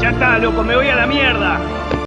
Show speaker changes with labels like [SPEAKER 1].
[SPEAKER 1] Ya está, loco, me voy a la mierda.